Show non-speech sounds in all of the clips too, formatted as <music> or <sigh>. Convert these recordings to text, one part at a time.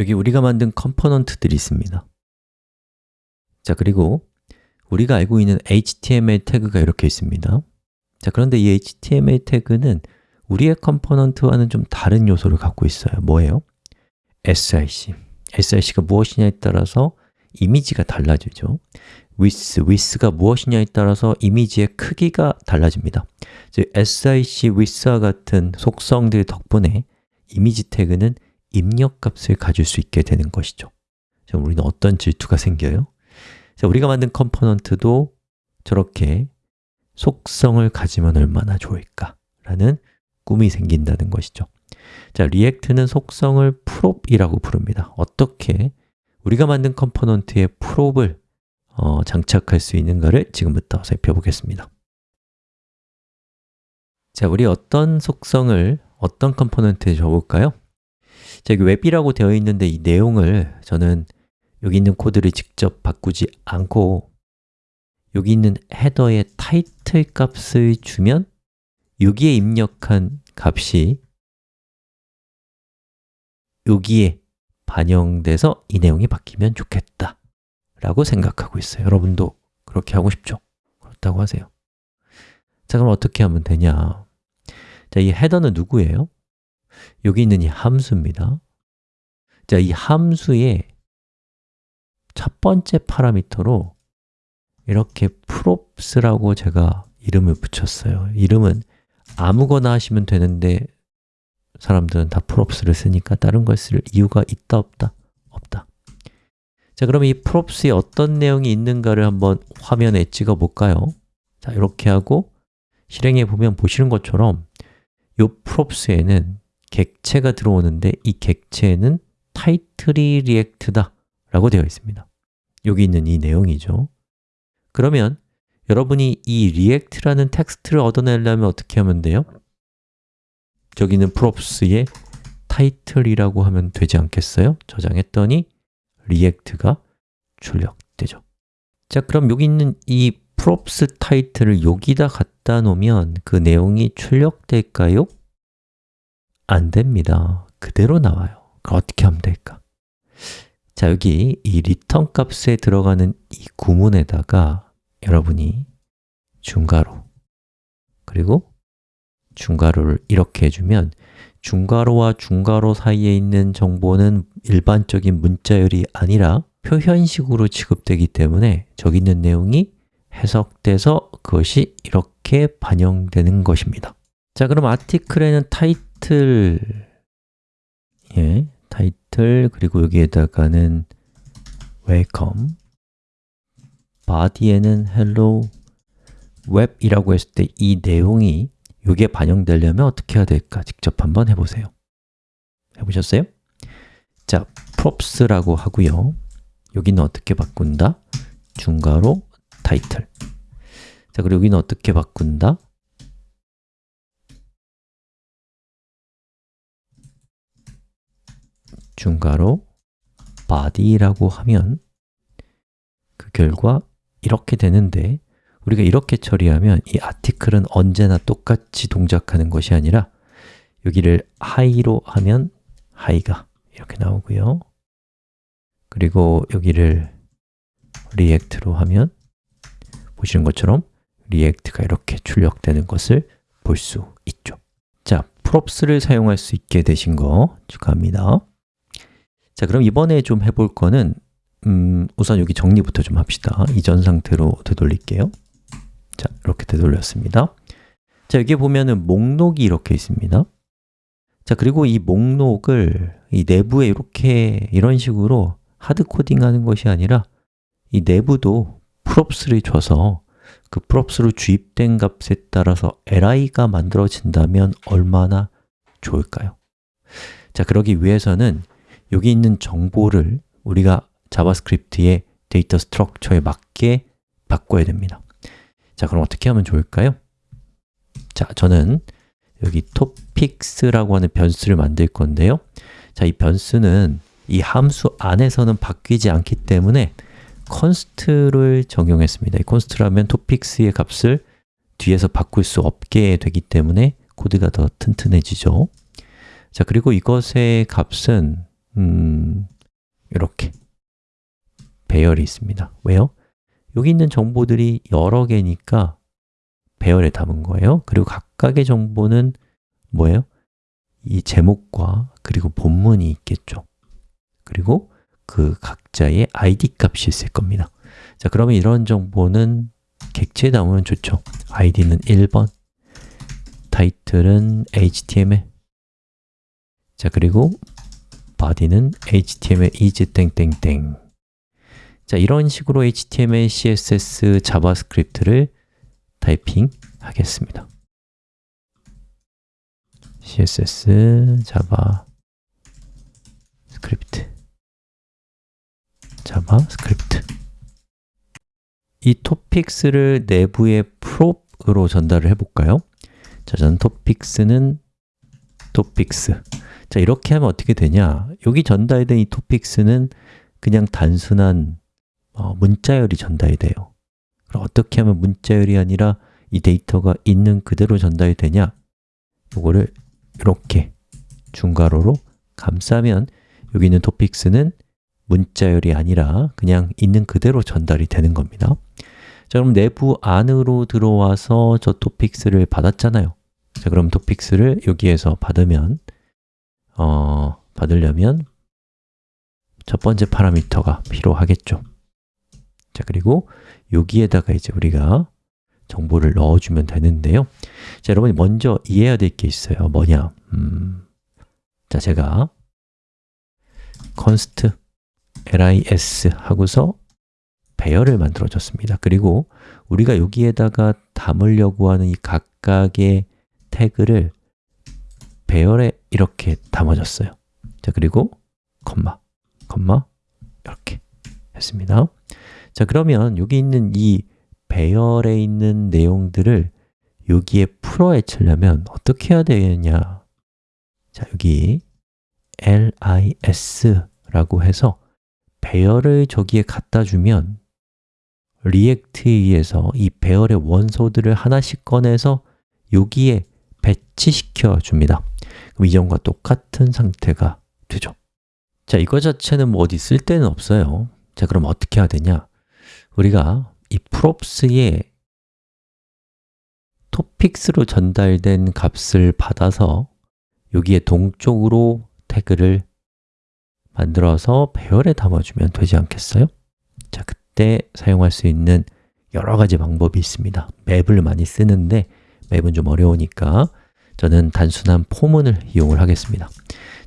여기 우리가 만든 component들이 있습니다. 자, 그리고 우리가 알고 있는 HTML 태그가 이렇게 있습니다. 자, 그런데 이 HTML 태그는 우리의 component와는 좀 다른 요소를 갖고 있어요. 뭐예요? src src가 무엇이냐에 따라서 이미지가 달라지죠. Width, width가 무엇이냐에 따라서 이미지의 크기가 달라집니다. 즉, src width와 같은 속성들 덕분에 이미지 태그는 입력값을 가질 수 있게 되는 것이죠 자, 우리는 어떤 질투가 생겨요? 자, 우리가 만든 component도 저렇게 속성을 가지면 얼마나 좋을까? 라는 꿈이 생긴다는 것이죠 자, React는 속성을 prop이라고 부릅니다 어떻게 우리가 만든 component에 prop을 어, 장착할 수 있는가를 지금부터 살펴보겠습니다 자, 우리 어떤 속성을 어떤 component에 줘볼까요? 자, 여기 웹이라고 되어 있는데 이 내용을 저는 여기 있는 코드를 직접 바꾸지 않고 여기 있는 헤더의 타이틀 값을 주면 여기에 입력한 값이 여기에 반영돼서 이 내용이 바뀌면 좋겠다 라고 생각하고 있어요 여러분도 그렇게 하고 싶죠? 그렇다고 하세요 자, 그럼 어떻게 하면 되냐 자, 이 헤더는 누구예요? 여기 있는 이 함수입니다 자, 이 함수의 첫 번째 파라미터로 이렇게 props라고 제가 이름을 붙였어요 이름은 아무거나 하시면 되는데 사람들은 다 props를 쓰니까 다른 걸 쓸 이유가 있다 없다? 없다 자, 그럼 이 props에 어떤 내용이 있는가를 한번 화면에 찍어 볼까요? 자, 이렇게 하고 실행해 보면 보시는 것처럼 이 props에는 객체가 들어오는데 이 객체는 타이틀이 리액트다 라고 되어 있습니다 여기 있는 이 내용이죠 그러면 여러분이 이 react라는 텍스트를 얻어내려면 어떻게 하면 돼요? 저기 는 props의 title이라고 하면 되지 않겠어요? 저장했더니 react가 출력되죠 자, 그럼 여기 있는 이 props title을 여기다 갖다 놓으면 그 내용이 출력될까요? 안 됩니다. 그대로 나와요. 어떻게 하면 될까? 자, 여기 이 return 값에 들어가는 이 구문에다가 여러분이 중괄호 그리고 중괄호를 이렇게 해주면 중괄호와 중괄호 사이에 있는 정보는 일반적인 문자열이 아니라 표현식으로 취급되기 때문에 저기 있는 내용이 해석돼서 그것이 이렇게 반영되는 것입니다. 자, 그럼 아티클에는 타이틀 예, 타이틀 그리고 여기에다가는 welcome body에는 hello web이라고 했을 때 이 내용이 이게 반영되려면 어떻게 해야 될까? 직접 한번 해보세요 해보셨어요? 자, props라고 하고요 여기는 어떻게 바꾼다? 중괄호 타이틀 자, 그리고 여기는 어떻게 바꾼다? 중괄호 body라고 하면 그 결과 이렇게 되는데 우리가 이렇게 처리하면 이 아티클은 언제나 똑같이 동작하는 것이 아니라 여기를 high로 하면 high가 이렇게 나오고요. 그리고 여기를 react로 하면 보시는 것처럼 react가 이렇게 출력되는 것을 볼 수 있죠. 자, props를 사용할 수 있게 되신 거 축하합니다 자, 그럼 이번에 좀 해볼 거는 음, 우선 여기 정리부터 좀 합시다. 이전 상태로 되돌릴게요. 자, 이렇게 되돌렸습니다. 자, 여기 보면은 목록이 이렇게 있습니다. 자, 그리고 이 목록을 이 내부에 이렇게 이런 식으로 하드코딩 하는 것이 아니라 이 내부도 props를 줘서 그 props로 주입된 값에 따라서 li가 만들어진다면 얼마나 좋을까요? 자, 그러기 위해서는 여기 있는 정보를 우리가 JavaScript의 data structure에 맞게 바꿔야 됩니다. 자, 그럼 어떻게 하면 좋을까요? 자, 저는 여기 topics라고 하는 변수를 만들 건데요. 자, 이 변수는 이 함수 안에서는 바뀌지 않기 때문에 const를 적용했습니다. 이 const라면 topics의 값을 뒤에서 바꿀 수 없게 되기 때문에 코드가 더 튼튼해지죠. 자, 그리고 이것의 값은 음, 이렇게 배열이 있습니다. 왜요? 여기 있는 정보들이 여러 개니까 배열에 담은 거예요. 그리고 각각의 정보는 뭐예요? 이 제목과 그리고 본문이 있겠죠. 그리고 그 각자의 id 값이 있을 겁니다. 자, 그러면 이런 정보는 객체에 담으면 좋죠. id는 1번 타이틀은 html 자, 그리고 body는 html is 땡땡땡. 자, 이런 식으로 HTML, CSS, JavaScript를 타이핑 하겠습니다. CSS, JavaScript JavaScript 이 topics를 내부의 prop으로 전달을 해볼까요? 자, 저는 topics는 topics 자, 이렇게 하면 어떻게 되냐? 여기 전달된 이 topics는 그냥 단순한 어, 문자열이 전달이 돼요. 그럼 어떻게 하면 문자열이 아니라 이 데이터가 있는 그대로 전달이 되냐? 이거를 이렇게 중괄호로 감싸면 여기 있는 토픽스는 문자열이 아니라 그냥 있는 그대로 전달이 되는 겁니다. 자, 그럼 내부 안으로 들어와서 저 토픽스를 받았잖아요. 자, 그럼 토픽스를 여기에서 받으면 어, 받으려면 첫 번째 파라미터가 필요하겠죠. 자, 그리고 여기에다가 이제 우리가 정보를 넣어주면 되는데요. 자, 여러분이 먼저 이해해야 될 게 있어요. 뭐냐? 음, 자, 제가 const lis 하고서 배열을 만들어 줬습니다. 그리고 우리가 여기에다가 담으려고 하는 이 각각의 태그를 배열에 이렇게 담아줬어요. 자, 그리고 콤마, 콤마 이렇게 했습니다. 자, 그러면 여기 있는 이 배열에 있는 내용들을 여기에 풀어헤치려면 어떻게 해야 되느냐? 자, 여기 lis라고 해서 배열을 저기에 갖다 주면 React에 의해서 이 배열의 원소들을 하나씩 꺼내서 여기에 배치시켜 줍니다 이전과 똑같은 상태가 되죠. 자, 이거 자체는 뭐 어디 쓸 데는 없어요. 자, 그럼 어떻게 해야 되냐? 우리가 이 props의 토픽스로 전달된 값을 받아서 여기에 동쪽으로 태그를 만들어서 배열에 담아주면 되지 않겠어요? 자, 그때 사용할 수 있는 여러 가지 방법이 있습니다. 맵을 많이 쓰는데 맵은 좀 어려우니까 저는 단순한 포문을 이용을 하겠습니다.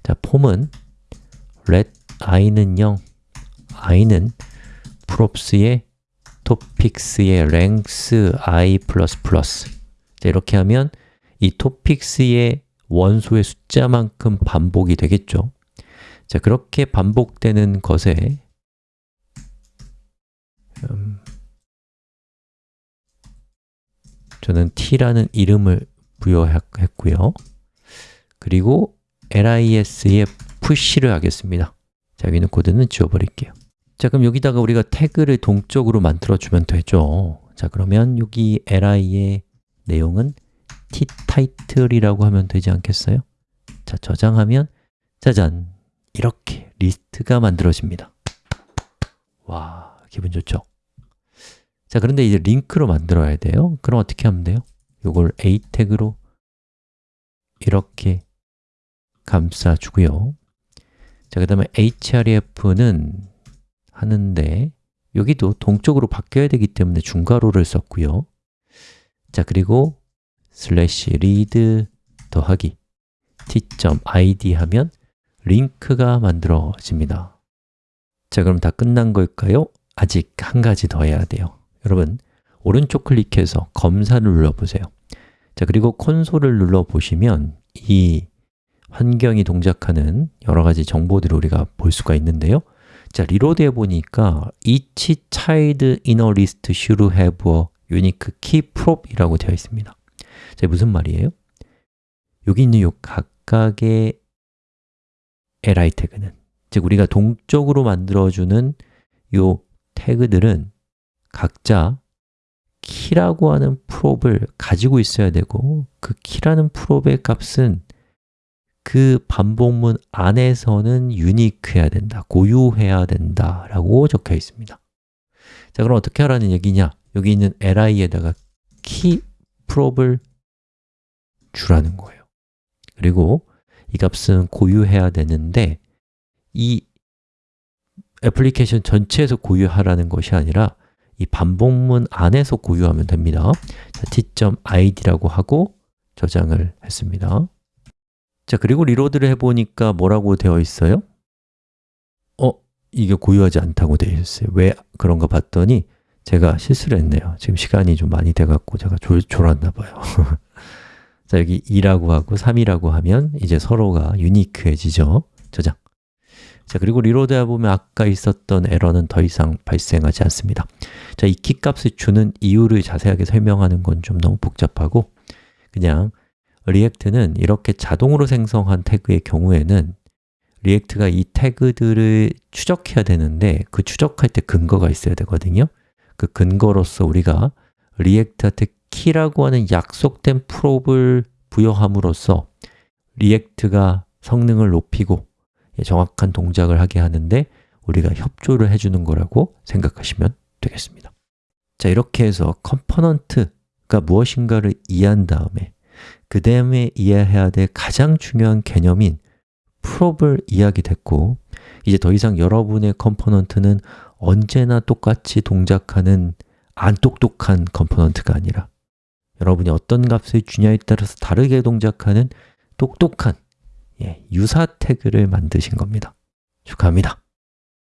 자, 폼은 let i는 0, i는 props의 topics의 length i++ 자, 이렇게 하면 이 topics의 원소의 숫자만큼 반복이 되겠죠? 자, 그렇게 반복되는 것에 음, 저는 t라는 이름을 부여했고요 그리고 lis의 push를 하겠습니다 자, 여기 있는 코드는 지워버릴게요 자, 그럼 여기다가 우리가 태그를 동적으로 만들어주면 되죠 자, 그러면 여기 li의 내용은 tTitle이라고 하면 되지 않겠어요? 자, 저장하면 짜잔! 이렇게 리스트가 만들어집니다 와, 기분 좋죠? 자, 그런데 이제 링크로 만들어야 돼요 그럼 어떻게 하면 돼요? 이걸 a 태그로 이렇게 감싸주고요. 자, 그 다음에 href는 하는데 여기도 동적으로 바뀌어야 되기 때문에 중괄호를 썼고요. 자, 그리고 슬래시 read 더하기 t.id 하면 링크가 만들어집니다. 자, 그럼 다 끝난 걸까요? 아직 한 가지 더 해야 돼요. 여러분, 오른쪽 클릭해서 검사를 눌러보세요. 자, 그리고 콘솔을 눌러보시면 이 환경이 동작하는 여러 가지 정보들을 우리가 볼 수가 있는데요. 자, reload 해보니까 each child in a list should have a unique key prop 이라고 되어 있습니다. 자, 무슨 말이에요? 여기 있는 이 각각의 li 태그는 즉 우리가 동적으로 만들어주는 이 태그들은 각자 키라고 하는 프롭을 가지고 있어야 되고 그 키라는 프롭의 값은 그 반복문 안에서는 유니크해야 된다, 고유해야 된다 라고 적혀 있습니다 자, 그럼 어떻게 하라는 얘기냐? 여기 있는 li에다가 key prop을 주라는 거예요 그리고 이 값은 고유해야 되는데 이 애플리케이션 전체에서 고유하라는 것이 아니라 이 반복문 안에서 고유하면 됩니다. 자, t.id라고 하고 저장을 했습니다. 자, 그리고 reload를 해보니까 뭐라고 되어 있어요? 어? 이게 고유하지 않다고 되어 있어요. 왜 그런가 봤더니 제가 실수를 했네요. 지금 시간이 좀 많이 돼갖고 제가 졸, 졸았나 봐요. <laughs> 자, 여기 2라고 하고 3이라고 하면 이제 서로가 unique해지죠. 저장 자, 그리고 reload 해 보면 아까 있었던 에러는 더 이상 발생하지 않습니다. 자, 이 키값을 주는 이유를 자세하게 설명하는 건 좀 너무 복잡하고 그냥 React는 이렇게 자동으로 생성한 태그의 경우에는 React가 이 태그들을 추적해야 되는데 그 추적할 때 근거가 있어야 되거든요. 그 근거로서 우리가 React한테 key라고 하는 약속된 prop을 부여함으로써 React가 성능을 높이고 정확한 동작을 하게 하는데 우리가 협조를 해주는 거라고 생각하시면 되겠습니다. 자, 이렇게 해서 component가 무엇인가를 이해한 다음에 그 다음에 이해해야 될 가장 중요한 개념인 prop을 이해하게 됐고 이제 더 이상 여러분의 component는 언제나 똑같이 동작하는 안 똑똑한 component가 아니라 여러분이 어떤 값을 주냐에 따라서 다르게 동작하는 똑똑한 예, 유사 태그를 만드신 겁니다. 축하합니다.